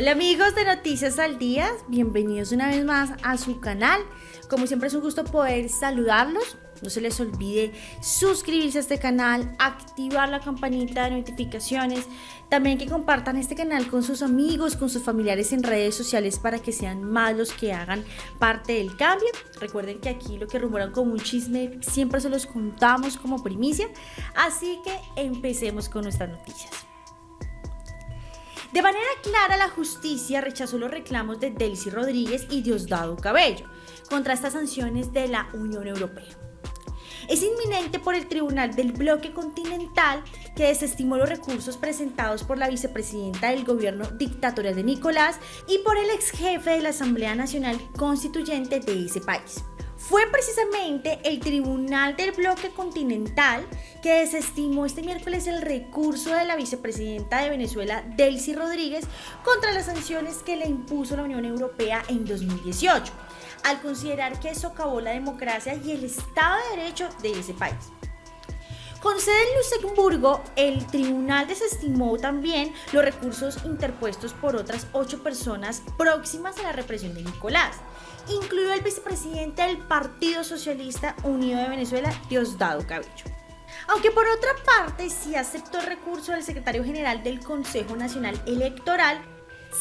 Hola amigos de Noticias al Día, bienvenidos una vez más a su canal. Como siempre es un gusto poder saludarlos. No se les olvide suscribirse a este canal, activar la campanita de notificaciones. También que compartan este canal con sus amigos, con sus familiares en redes sociales para que sean más los que hagan parte del cambio. Recuerden que aquí lo que rumoran como un chisme siempre se los contamos como primicia. Así que empecemos con nuestras noticias. De manera clara, la justicia rechazó los reclamos de Delcy Rodríguez y Diosdado Cabello contra estas sanciones de la Unión Europea. Es inminente por el Tribunal del Bloque Continental que desestimó los recursos presentados por la vicepresidenta del gobierno dictatorial de Nicolás y por el ex jefe de la Asamblea Nacional Constituyente de ese país. Fue precisamente el Tribunal del Bloque Continental que desestimó este miércoles el recurso de la vicepresidenta de Venezuela, Delcy Rodríguez, contra las sanciones que le impuso la Unión Europea en 2018, al considerar que socavó la democracia y el Estado de Derecho de ese país. Con sede en Luxemburgo, el tribunal desestimó también los recursos interpuestos por otras ocho personas próximas a la represión de Nicolás, incluido el vicepresidente del Partido Socialista Unido de Venezuela, Diosdado Cabello. Aunque por otra parte sí aceptó el recurso del secretario general del Consejo Nacional Electoral,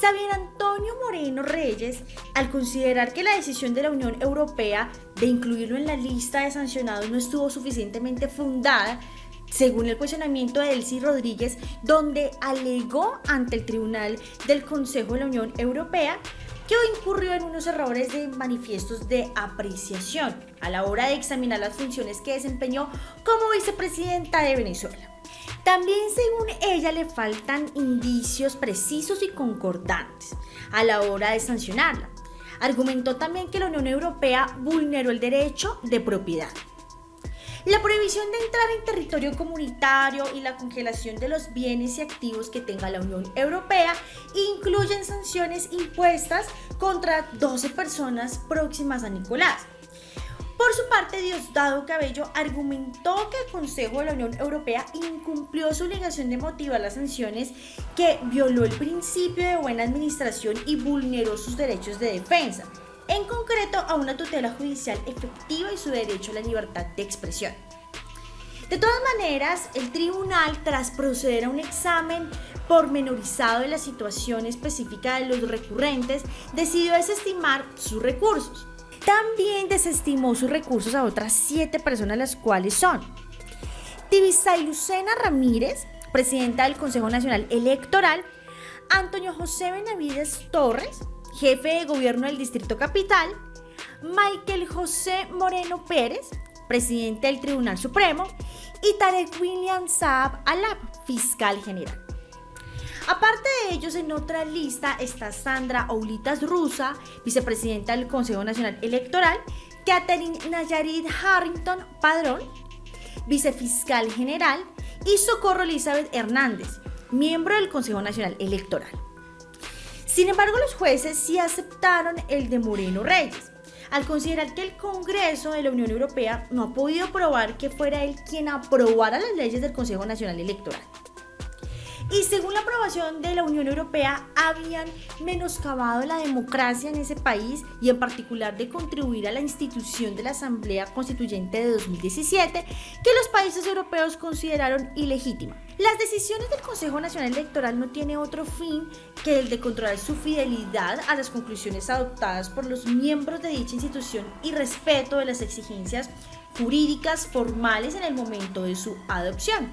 Xavier Antonio Moreno Reyes, al considerar que la decisión de la Unión Europea de incluirlo en la lista de sancionados no estuvo suficientemente fundada, según el cuestionamiento de Elsie Rodríguez, donde alegó ante el Tribunal del Consejo de la Unión Europea que incurrió en unos errores de manifiestos de apreciación a la hora de examinar las funciones que desempeñó como vicepresidenta de Venezuela. También según ella le faltan indicios precisos y concordantes a la hora de sancionarla. Argumentó también que la Unión Europea vulneró el derecho de propiedad. La prohibición de entrar en territorio comunitario y la congelación de los bienes y activos que tenga la Unión Europea incluyen sanciones impuestas contra 12 personas próximas a Nicolás. Por su parte, Diosdado Cabello argumentó que el Consejo de la Unión Europea incumplió su obligación de motivar las sanciones que violó el principio de buena administración y vulneró sus derechos de defensa, en concreto a una tutela judicial efectiva y su derecho a la libertad de expresión. De todas maneras, el tribunal, tras proceder a un examen pormenorizado de la situación específica de los recurrentes, decidió desestimar sus recursos. También desestimó sus recursos a otras siete personas, las cuales son Tibisay Lucena Ramírez, presidenta del Consejo Nacional Electoral, Antonio José Benavides Torres, jefe de gobierno del Distrito Capital, Michael José Moreno Pérez, presidente del Tribunal Supremo, y Tarek William Saab Alab, fiscal general. Aparte de ellos, en otra lista está Sandra Oulitas Rusa, vicepresidenta del Consejo Nacional Electoral, Catherine Nayarit Harrington Padrón, vicefiscal general, y Socorro Elizabeth Hernández, miembro del Consejo Nacional Electoral. Sin embargo, los jueces sí aceptaron el de Moreno Reyes, al considerar que el Congreso de la Unión Europea no ha podido probar que fuera él quien aprobara las leyes del Consejo Nacional Electoral y según la aprobación de la Unión Europea habían menoscabado la democracia en ese país y en particular de contribuir a la institución de la Asamblea Constituyente de 2017 que los países europeos consideraron ilegítima. Las decisiones del Consejo Nacional Electoral no tienen otro fin que el de controlar su fidelidad a las conclusiones adoptadas por los miembros de dicha institución y respeto de las exigencias jurídicas formales en el momento de su adopción.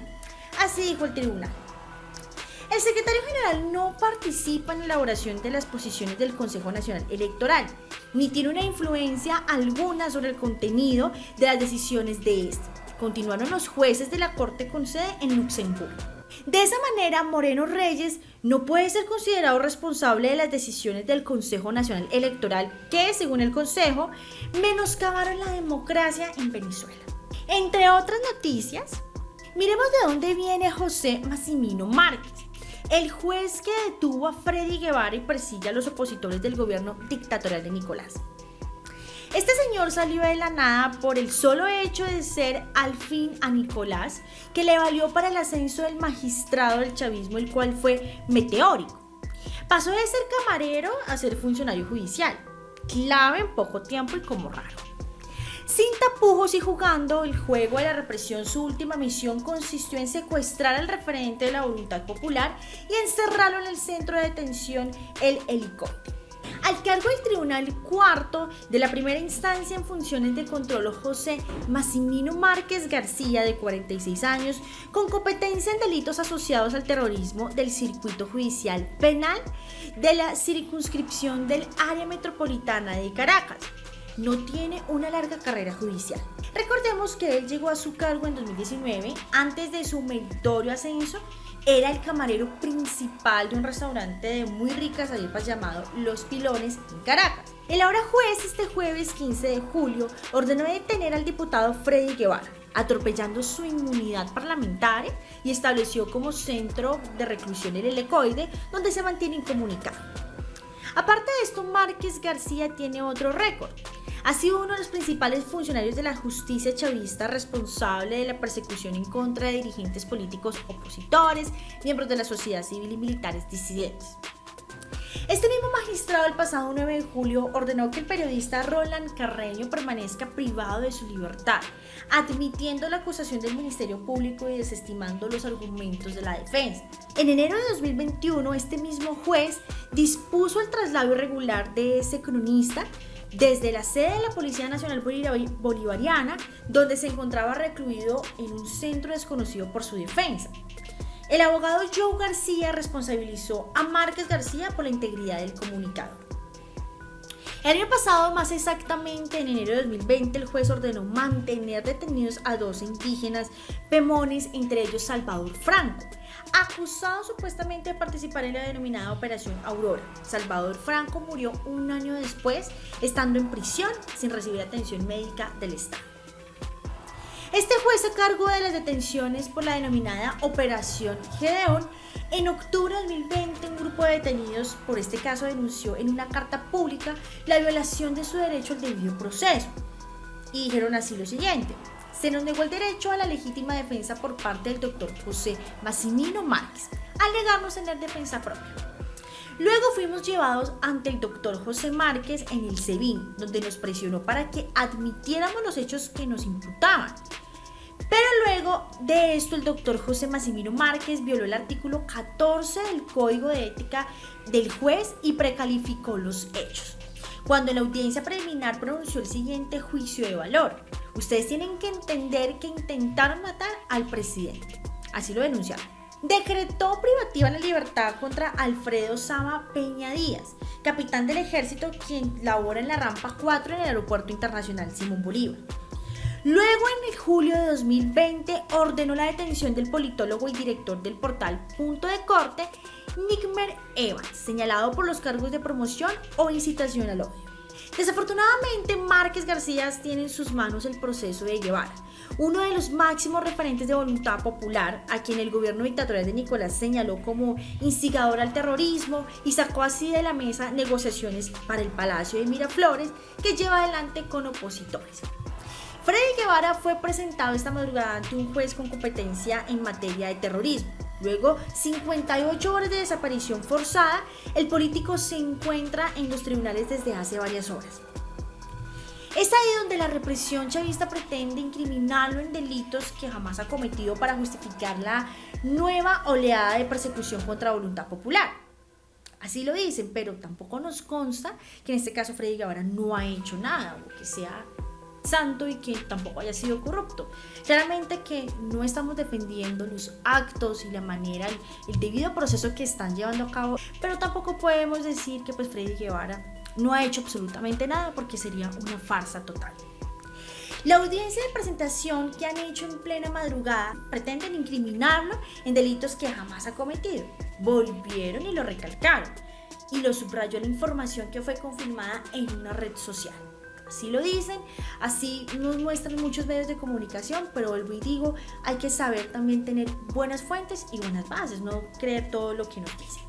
Así dijo el tribunal. El secretario general no participa en la elaboración de las posiciones del Consejo Nacional Electoral, ni tiene una influencia alguna sobre el contenido de las decisiones de este. Continuaron los jueces de la Corte con sede en Luxemburgo. De esa manera, Moreno Reyes no puede ser considerado responsable de las decisiones del Consejo Nacional Electoral que, según el Consejo, menoscabaron la democracia en Venezuela. Entre otras noticias, miremos de dónde viene José Massimino Márquez el juez que detuvo a Freddy Guevara y persigue a los opositores del gobierno dictatorial de Nicolás. Este señor salió de la nada por el solo hecho de ser al fin a Nicolás, que le valió para el ascenso del magistrado del chavismo, el cual fue meteórico. Pasó de ser camarero a ser funcionario judicial, clave en poco tiempo y como raro. Sin tapujos y jugando el juego de la represión, su última misión consistió en secuestrar al referente de la voluntad popular y encerrarlo en el centro de detención, el helicóptero. Al cargo del Tribunal Cuarto de la primera instancia en funciones de control José Massimino Márquez García, de 46 años, con competencia en delitos asociados al terrorismo del Circuito Judicial Penal de la circunscripción del área metropolitana de Caracas no tiene una larga carrera judicial. Recordemos que él llegó a su cargo en 2019, antes de su meritorio ascenso, era el camarero principal de un restaurante de muy ricas arepas llamado Los Pilones en Caracas. El ahora juez este jueves 15 de julio ordenó detener al diputado Freddy Guevara, atropellando su inmunidad parlamentaria y estableció como centro de reclusión el helecoide donde se mantiene incomunicado. Aparte de esto, Márquez García tiene otro récord ha sido uno de los principales funcionarios de la justicia chavista responsable de la persecución en contra de dirigentes políticos opositores, miembros de la sociedad civil y militares disidentes. Este mismo magistrado el pasado 9 de julio ordenó que el periodista Roland Carreño permanezca privado de su libertad, admitiendo la acusación del Ministerio Público y desestimando los argumentos de la defensa. En enero de 2021, este mismo juez dispuso el traslado irregular de ese cronista desde la sede de la Policía Nacional Bolivariana, donde se encontraba recluido en un centro desconocido por su defensa. El abogado Joe García responsabilizó a Márquez García por la integridad del comunicado. El año pasado, más exactamente en enero de 2020, el juez ordenó mantener detenidos a dos indígenas pemones, entre ellos Salvador Franco, acusado supuestamente de participar en la denominada Operación Aurora. Salvador Franco murió un año después, estando en prisión sin recibir atención médica del Estado. Este juez se cargó de las detenciones por la denominada Operación Gedeón. En octubre de 2020, un grupo de detenidos por este caso denunció en una carta pública la violación de su derecho al debido proceso. Y dijeron así lo siguiente se nos negó el derecho a la legítima defensa por parte del doctor José Massimino Márquez, al negarnos tener defensa propia. Luego fuimos llevados ante el doctor José Márquez en el SEBIN, donde nos presionó para que admitiéramos los hechos que nos imputaban. Pero luego de esto, el doctor José Massimino Márquez violó el artículo 14 del Código de Ética del juez y precalificó los hechos. Cuando la audiencia preliminar pronunció el siguiente juicio de valor, Ustedes tienen que entender que intentaron matar al presidente. Así lo denunciaron. Decretó privativa la libertad contra Alfredo Sama Peña Díaz, capitán del ejército quien labora en la rampa 4 en el Aeropuerto Internacional Simón Bolívar. Luego, en el julio de 2020, ordenó la detención del politólogo y director del portal Punto de Corte, Nickmer Evans, señalado por los cargos de promoción o incitación al odio. Desafortunadamente, Márquez García tiene en sus manos el proceso de Guevara, uno de los máximos referentes de voluntad popular, a quien el gobierno dictatorial de Nicolás señaló como instigador al terrorismo y sacó así de la mesa negociaciones para el Palacio de Miraflores que lleva adelante con opositores. Freddy Guevara fue presentado esta madrugada ante un juez con competencia en materia de terrorismo. Luego, 58 horas de desaparición forzada, el político se encuentra en los tribunales desde hace varias horas. Es ahí donde la represión chavista pretende incriminarlo en delitos que jamás ha cometido para justificar la nueva oleada de persecución contra voluntad popular. Así lo dicen, pero tampoco nos consta que en este caso Freddy Guevara no ha hecho nada o que sea santo y que tampoco haya sido corrupto. Claramente que no estamos defendiendo los actos y la manera, el, debido proceso que están llevando a cabo, pero tampoco podemos decir que pues Freddy Guevara no ha hecho absolutamente nada porque sería una farsa total. La audiencia de presentación que han hecho en plena madrugada pretenden incriminarlo en delitos que jamás ha cometido. Volvieron y lo recalcaron. Y lo subrayó la información que fue confirmada en una red social. Así lo dicen, así nos muestran muchos medios de comunicación, pero vuelvo y digo, hay que saber también tener buenas fuentes y buenas bases, no creer todo lo que nos dicen.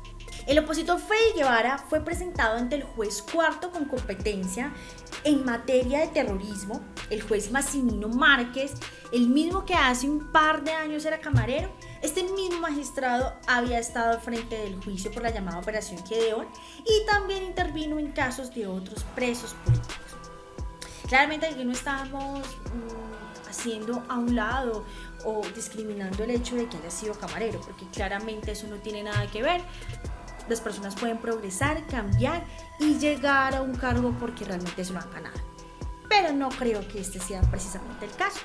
El opositor Freddy Guevara fue presentado ante el juez cuarto con competencia en materia de terrorismo, el juez Massimino Márquez, el mismo que hace un par de años era camarero. Este mismo magistrado había estado al frente del juicio por la llamada Operación Gedeón y también intervino en casos de otros presos políticos. Claramente aquí no estamos mm, haciendo a un lado o discriminando el hecho de que haya sido camarero, porque claramente eso no tiene nada que ver. Las personas pueden progresar, cambiar y llegar a un cargo porque realmente se lo han ganado. Pero no creo que este sea precisamente el caso.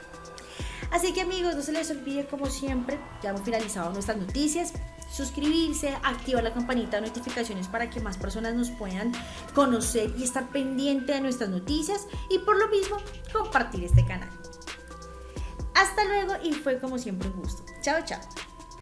Así que amigos, no se les olvide como siempre, ya hemos finalizado nuestras noticias, suscribirse, activar la campanita de notificaciones para que más personas nos puedan conocer y estar pendiente de nuestras noticias y por lo mismo compartir este canal. Hasta luego y fue como siempre un gusto. Chao, chao.